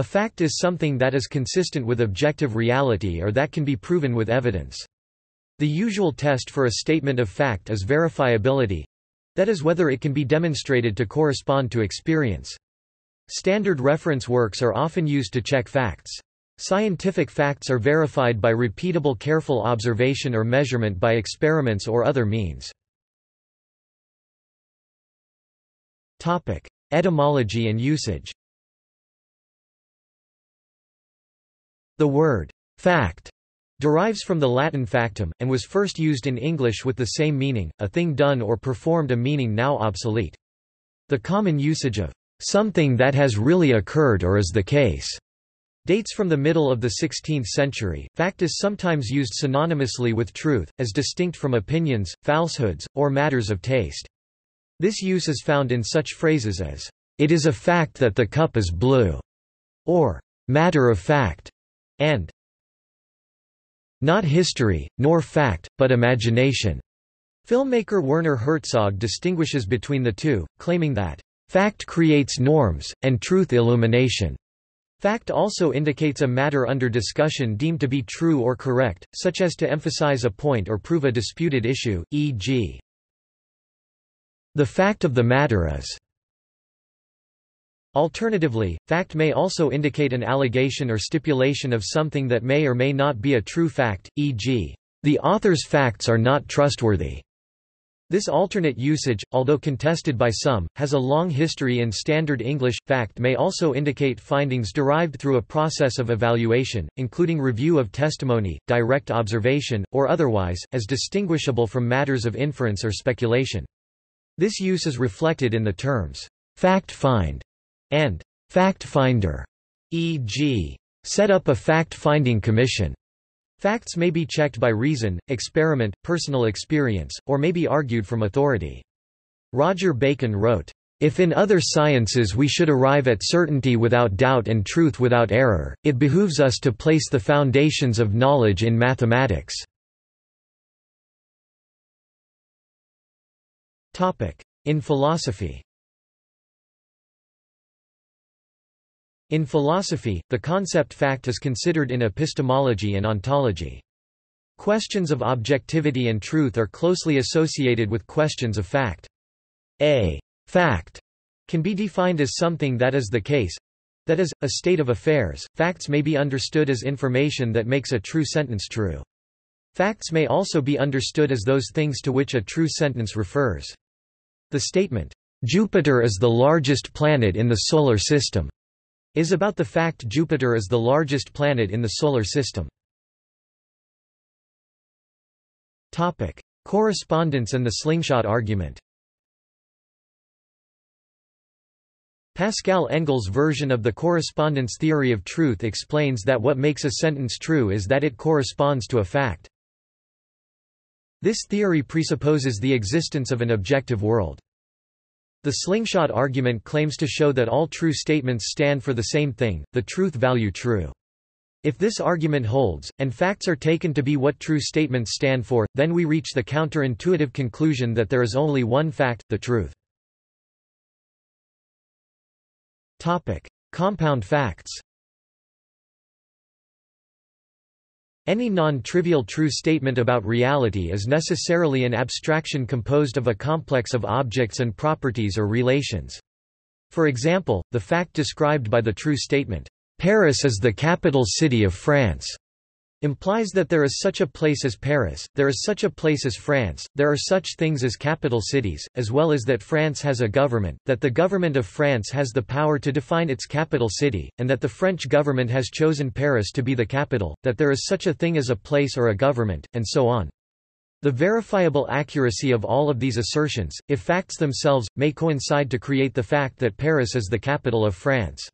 A fact is something that is consistent with objective reality or that can be proven with evidence. The usual test for a statement of fact is verifiability, that is whether it can be demonstrated to correspond to experience. Standard reference works are often used to check facts. Scientific facts are verified by repeatable careful observation or measurement by experiments or other means. Etymology and usage The word fact derives from the Latin factum, and was first used in English with the same meaning, a thing done or performed a meaning now obsolete. The common usage of something that has really occurred or is the case dates from the middle of the 16th century. Fact is sometimes used synonymously with truth, as distinct from opinions, falsehoods, or matters of taste. This use is found in such phrases as, it is a fact that the cup is blue, or matter of fact, and not history, nor fact, but imagination. Filmmaker Werner Herzog distinguishes between the two, claiming that, fact creates norms, and truth illumination. Fact also indicates a matter under discussion deemed to be true or correct, such as to emphasize a point or prove a disputed issue, e.g. The fact of the matter is Alternatively, fact may also indicate an allegation or stipulation of something that may or may not be a true fact, e.g., the author's facts are not trustworthy. This alternate usage, although contested by some, has a long history in Standard English. Fact may also indicate findings derived through a process of evaluation, including review of testimony, direct observation, or otherwise, as distinguishable from matters of inference or speculation. This use is reflected in the terms fact find and fact finder, e.g., set up a fact-finding commission. Facts may be checked by reason, experiment, personal experience, or may be argued from authority. Roger Bacon wrote, if in other sciences we should arrive at certainty without doubt and truth without error, it behooves us to place the foundations of knowledge in mathematics. In philosophy In philosophy, the concept fact is considered in epistemology and ontology. Questions of objectivity and truth are closely associated with questions of fact. A fact can be defined as something that is the case that is, a state of affairs. Facts may be understood as information that makes a true sentence true. Facts may also be understood as those things to which a true sentence refers. The statement, Jupiter is the largest planet in the Solar System, is about the fact Jupiter is the largest planet in the Solar System. Topic. Correspondence and the slingshot argument Pascal Engel's version of the correspondence theory of truth explains that what makes a sentence true is that it corresponds to a fact. This theory presupposes the existence of an objective world. The slingshot argument claims to show that all true statements stand for the same thing, the truth value true. If this argument holds, and facts are taken to be what true statements stand for, then we reach the counterintuitive conclusion that there is only one fact, the truth. Topic. Compound facts Any non-trivial true statement about reality is necessarily an abstraction composed of a complex of objects and properties or relations. For example, the fact described by the true statement, "'Paris is the capital city of France' implies that there is such a place as Paris, there is such a place as France, there are such things as capital cities, as well as that France has a government, that the government of France has the power to define its capital city, and that the French government has chosen Paris to be the capital, that there is such a thing as a place or a government, and so on. The verifiable accuracy of all of these assertions, if facts themselves, may coincide to create the fact that Paris is the capital of France.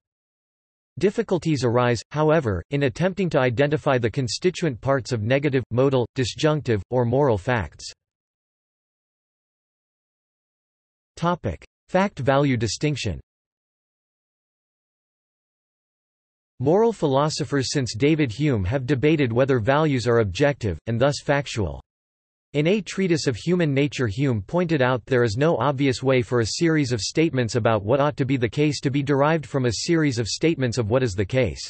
Difficulties arise, however, in attempting to identify the constituent parts of negative, modal, disjunctive, or moral facts. Fact-value distinction Moral philosophers since David Hume have debated whether values are objective, and thus factual. In A Treatise of Human Nature Hume pointed out there is no obvious way for a series of statements about what ought to be the case to be derived from a series of statements of what is the case.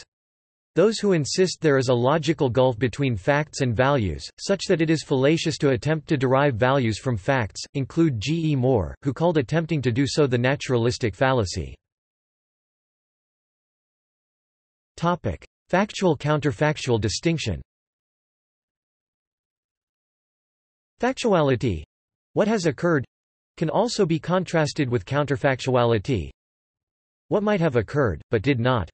Those who insist there is a logical gulf between facts and values, such that it is fallacious to attempt to derive values from facts, include G. E. Moore, who called attempting to do so the naturalistic fallacy. Factual-counterfactual distinction Factuality what has occurred can also be contrasted with counterfactuality what might have occurred, but did not.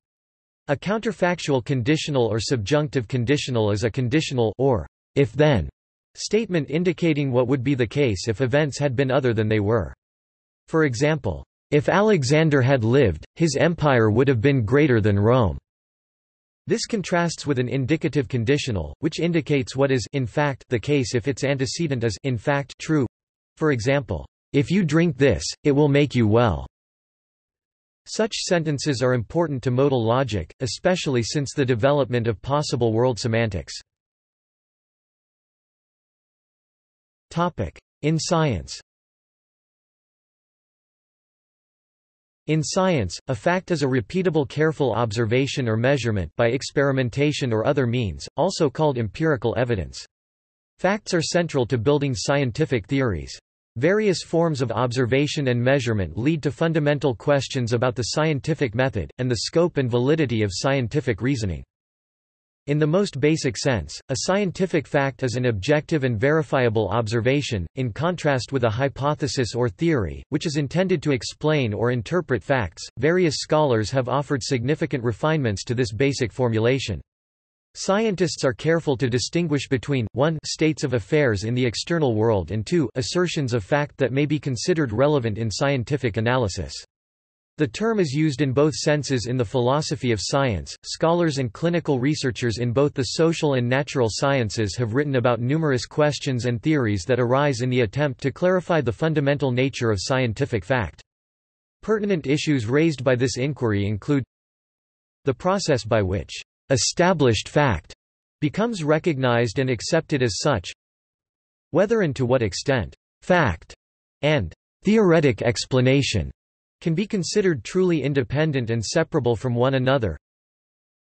A counterfactual conditional or subjunctive conditional is a conditional or if-then statement indicating what would be the case if events had been other than they were. For example, if Alexander had lived, his empire would have been greater than Rome. This contrasts with an indicative conditional, which indicates what is in fact the case if its antecedent is in fact true. For example, if you drink this, it will make you well. Such sentences are important to modal logic, especially since the development of possible world semantics. Topic: In science In science, a fact is a repeatable careful observation or measurement by experimentation or other means, also called empirical evidence. Facts are central to building scientific theories. Various forms of observation and measurement lead to fundamental questions about the scientific method, and the scope and validity of scientific reasoning. In the most basic sense, a scientific fact is an objective and verifiable observation, in contrast with a hypothesis or theory, which is intended to explain or interpret facts. Various scholars have offered significant refinements to this basic formulation. Scientists are careful to distinguish between, 1 states of affairs in the external world and 2 assertions of fact that may be considered relevant in scientific analysis. The term is used in both senses in the philosophy of science. Scholars and clinical researchers in both the social and natural sciences have written about numerous questions and theories that arise in the attempt to clarify the fundamental nature of scientific fact. Pertinent issues raised by this inquiry include the process by which established fact becomes recognized and accepted as such, whether and to what extent fact and theoretic explanation can be considered truly independent and separable from one another.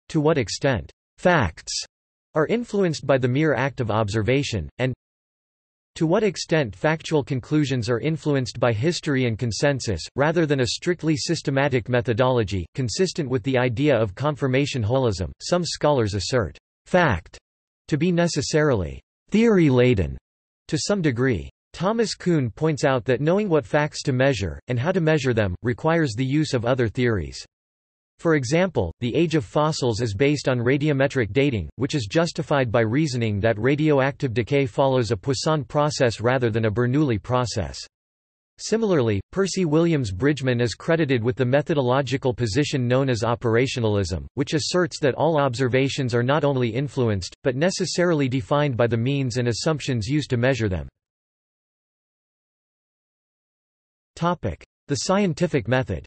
To what extent facts are influenced by the mere act of observation, and to what extent factual conclusions are influenced by history and consensus, rather than a strictly systematic methodology, consistent with the idea of confirmation holism. Some scholars assert fact to be necessarily theory-laden to some degree. Thomas Kuhn points out that knowing what facts to measure, and how to measure them, requires the use of other theories. For example, the age of fossils is based on radiometric dating, which is justified by reasoning that radioactive decay follows a Poisson process rather than a Bernoulli process. Similarly, Percy Williams Bridgman is credited with the methodological position known as operationalism, which asserts that all observations are not only influenced, but necessarily defined by the means and assumptions used to measure them. The scientific method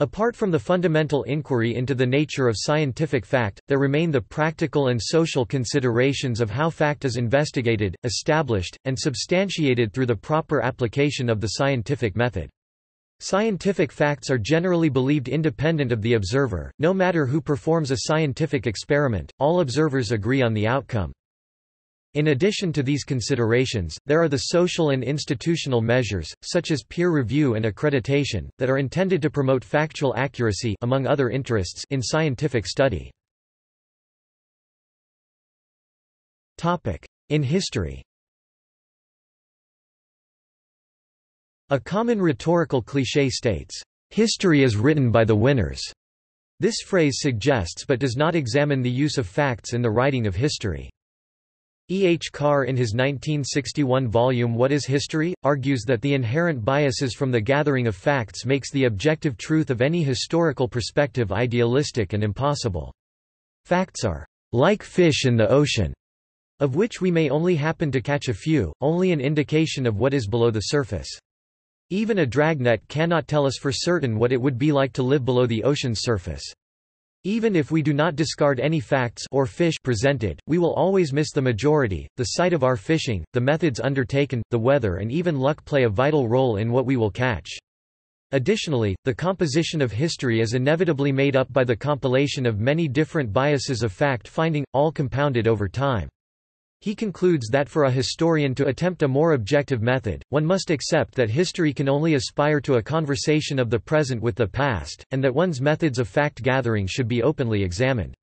Apart from the fundamental inquiry into the nature of scientific fact, there remain the practical and social considerations of how fact is investigated, established, and substantiated through the proper application of the scientific method. Scientific facts are generally believed independent of the observer, no matter who performs a scientific experiment, all observers agree on the outcome. In addition to these considerations, there are the social and institutional measures, such as peer review and accreditation, that are intended to promote factual accuracy among other interests in scientific study. In history A common rhetorical cliché states, "...history is written by the winners." This phrase suggests but does not examine the use of facts in the writing of history. E. H. Carr in his 1961 volume What is History? argues that the inherent biases from the gathering of facts makes the objective truth of any historical perspective idealistic and impossible. Facts are like fish in the ocean, of which we may only happen to catch a few, only an indication of what is below the surface. Even a dragnet cannot tell us for certain what it would be like to live below the ocean's surface. Even if we do not discard any facts or fish presented, we will always miss the majority. The site of our fishing, the methods undertaken, the weather and even luck play a vital role in what we will catch. Additionally, the composition of history is inevitably made up by the compilation of many different biases of fact-finding, all compounded over time. He concludes that for a historian to attempt a more objective method, one must accept that history can only aspire to a conversation of the present with the past, and that one's methods of fact-gathering should be openly examined.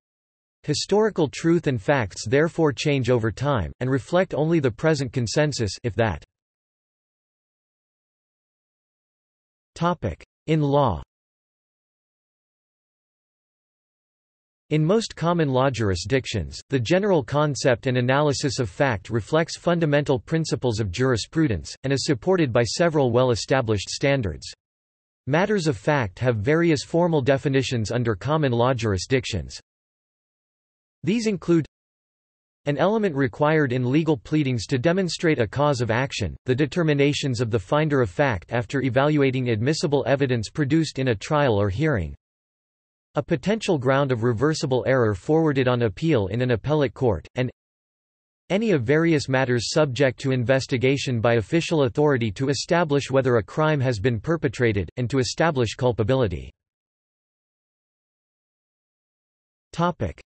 Historical truth and facts therefore change over time, and reflect only the present consensus if that. In law In most common law jurisdictions, the general concept and analysis of fact reflects fundamental principles of jurisprudence, and is supported by several well-established standards. Matters of fact have various formal definitions under common law jurisdictions. These include an element required in legal pleadings to demonstrate a cause of action, the determinations of the finder of fact after evaluating admissible evidence produced in a trial or hearing, a potential ground of reversible error forwarded on appeal in an appellate court, and any of various matters subject to investigation by official authority to establish whether a crime has been perpetrated, and to establish culpability.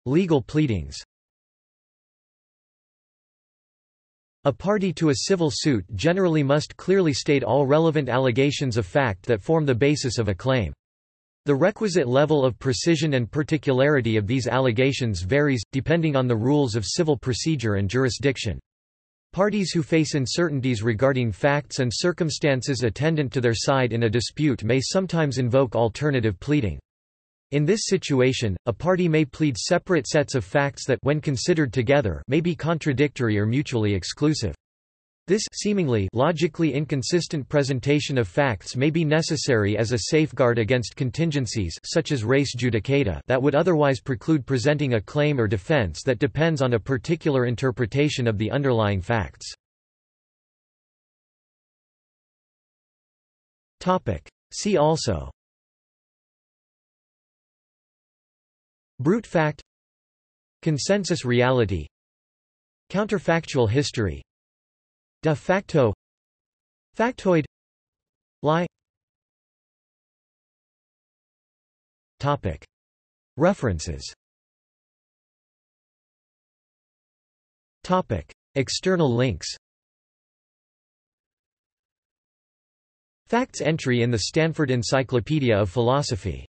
Legal pleadings A party to a civil suit generally must clearly state all relevant allegations of fact that form the basis of a claim. The requisite level of precision and particularity of these allegations varies, depending on the rules of civil procedure and jurisdiction. Parties who face uncertainties regarding facts and circumstances attendant to their side in a dispute may sometimes invoke alternative pleading. In this situation, a party may plead separate sets of facts that when considered together may be contradictory or mutually exclusive. This seemingly logically inconsistent presentation of facts may be necessary as a safeguard against contingencies such as res judicata that would otherwise preclude presenting a claim or defense that depends on a particular interpretation of the underlying facts. Topic: See also. Brute fact. Consensus reality. Counterfactual history De facto Factoid Lie Topic References Topic External links Facts entry in the Stanford Encyclopedia of Philosophy